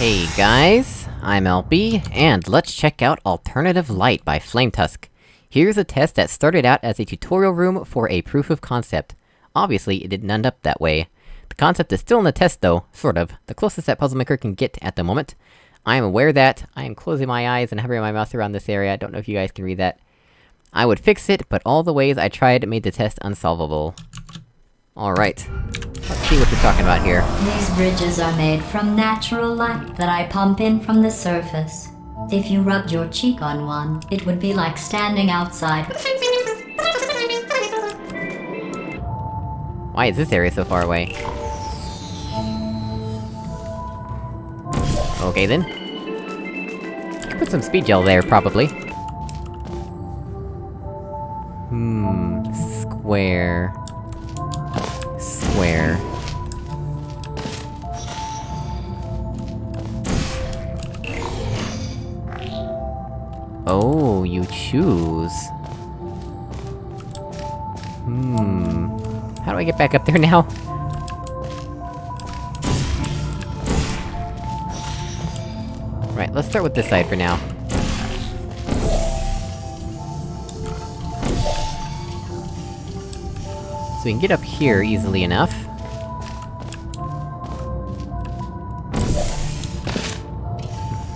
Hey guys, I'm LB, and let's check out Alternative Light by Flametusk. Here's a test that started out as a tutorial room for a proof of concept. Obviously, it didn't end up that way. The concept is still in the test though, sort of, the closest that Puzzlemaker can get at the moment. I am aware that, I am closing my eyes and hovering my mouse around this area, I don't know if you guys can read that. I would fix it, but all the ways I tried made the test unsolvable. Alright. Let's see what you're talking about here. These bridges are made from natural light that I pump in from the surface. If you rubbed your cheek on one, it would be like standing outside. Why is this area so far away? Okay then. Put some speed gel there, probably. Hmm... Square... Square... Oh, you choose. Hmm... How do I get back up there now? Right, let's start with this side for now. So we can get up here easily enough.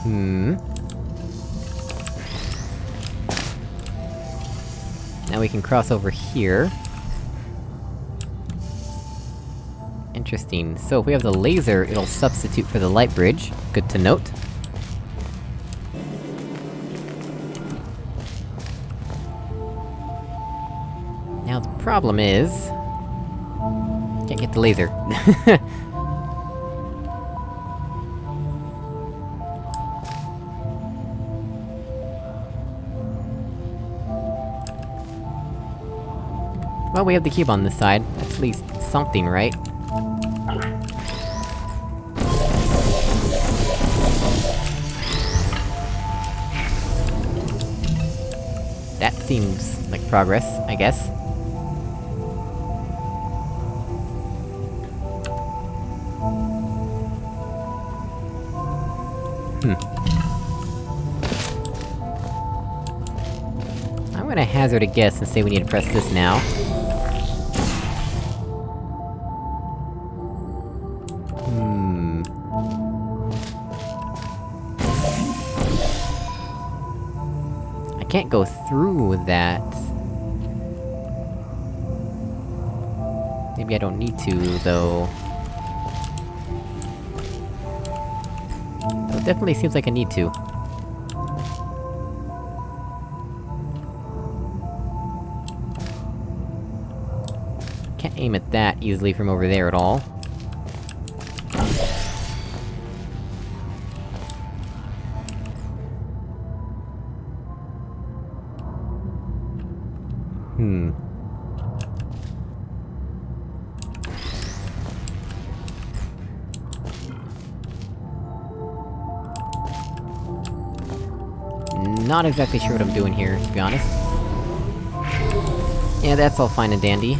Hmm... Now we can cross over here. Interesting. So if we have the laser, it'll substitute for the light bridge. Good to note. Problem is... Can't get the laser. well, we have the cube on this side. At least something, right? That seems like progress, I guess. Gonna hazard a guess and say we need to press this now. Hmm... I can't go through that... Maybe I don't need to, though... It definitely seems like I need to. Aim at that easily from over there at all. Hmm. Not exactly sure what I'm doing here, to be honest. Yeah, that's all fine and dandy.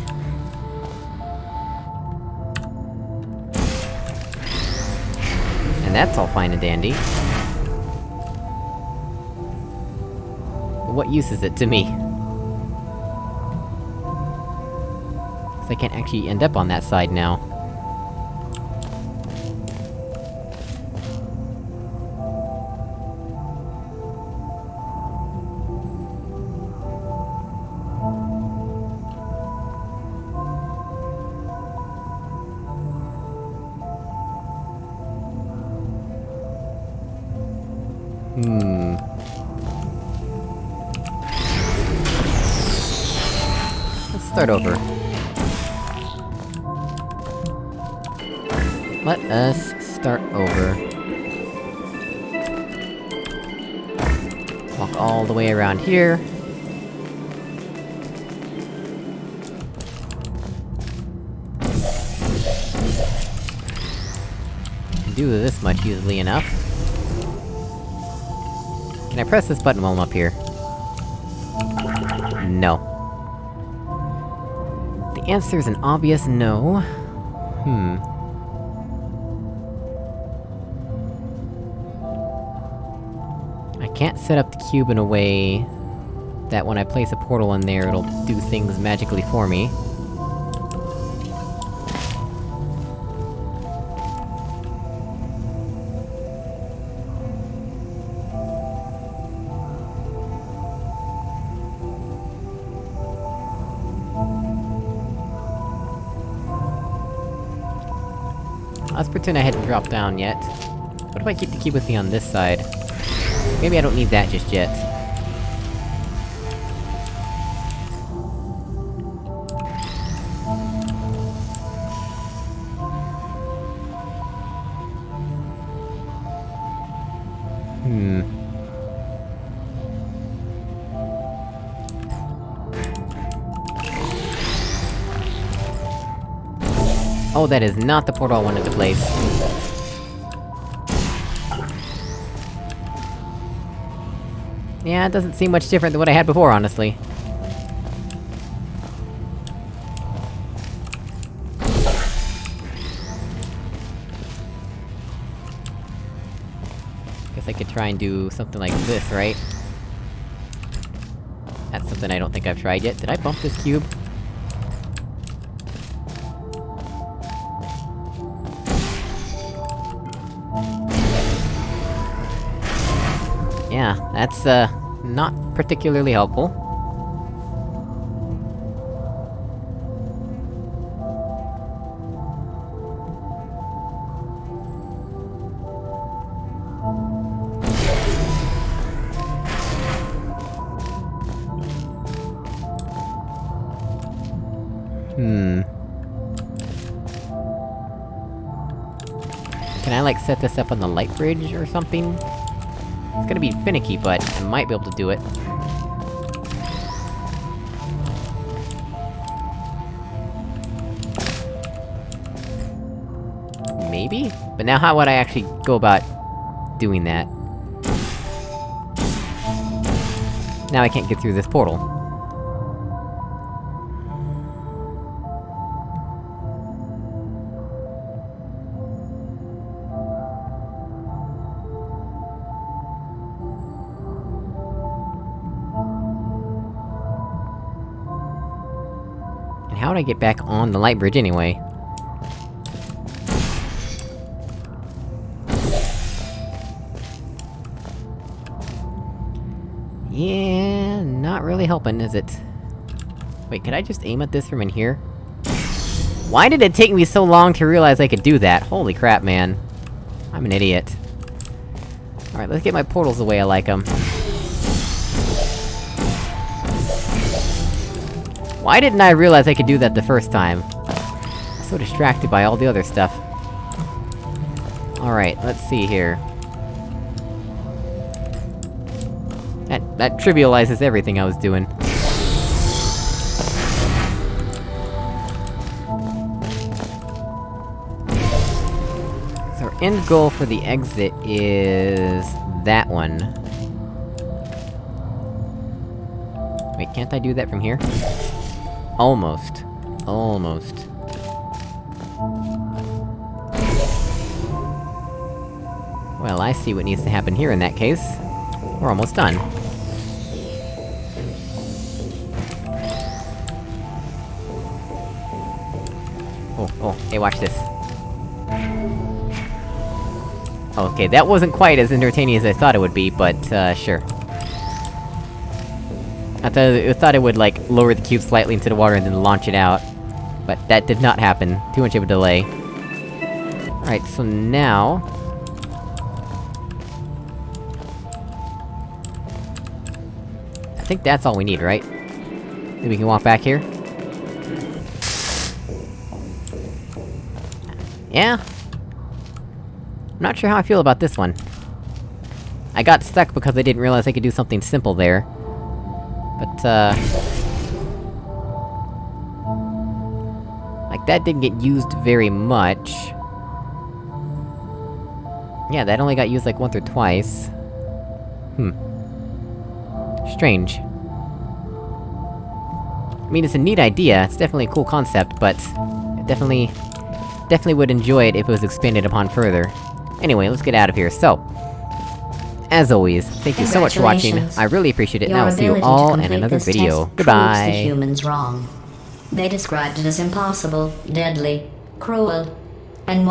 And that's all fine and dandy. But what use is it to me? Cause I can't actually end up on that side now. Hmm... Let's start over. Let us start over. Walk all the way around here. Do this much easily enough. Can I press this button while I'm up here? No. The answer is an obvious no. Hmm. I can't set up the cube in a way... that when I place a portal in there, it'll do things magically for me. Let's pretend I hadn't dropped down yet. What if I keep the cube with me on this side? Maybe I don't need that just yet. Hmm... Oh, that is not the portal I wanted to place. Yeah, it doesn't seem much different than what I had before, honestly. Guess I could try and do something like this, right? That's something I don't think I've tried yet. Did I bump this cube? Yeah, that's, uh, not particularly helpful. Hmm... Can I, like, set this up on the light bridge or something? It's gonna be finicky, but I might be able to do it. Maybe? But now how would I actually go about... doing that? Now I can't get through this portal. Would I get back on the light bridge anyway? Yeah, not really helping, is it? Wait, could I just aim at this from in here? Why did it take me so long to realize I could do that? Holy crap, man. I'm an idiot. Alright, let's get my portals the way I like them. Why didn't I realize I could do that the first time? So distracted by all the other stuff. Alright, let's see here. That- that trivializes everything I was doing. So our end goal for the exit is... that one. Wait, can't I do that from here? Almost. Almost. Well, I see what needs to happen here in that case. We're almost done. Oh, oh, hey, watch this. Okay, that wasn't quite as entertaining as I thought it would be, but, uh, sure. I thought, I thought it would, like, lower the cube slightly into the water and then launch it out. But that did not happen. Too much of a delay. Alright, so now... I think that's all we need, right? Maybe we can walk back here? Yeah? I'm not sure how I feel about this one. I got stuck because I didn't realize I could do something simple there. But, uh... Like, that didn't get used very much. Yeah, that only got used like once or twice. Hmm. Strange. I mean, it's a neat idea, it's definitely a cool concept, but... Definitely... Definitely would enjoy it if it was expanded upon further. Anyway, let's get out of here, so... As always, thank you so much for watching, I really appreciate it, and I will see you all in another video. proves the Goodbye! humans wrong. They described it as impossible, deadly, cruel, and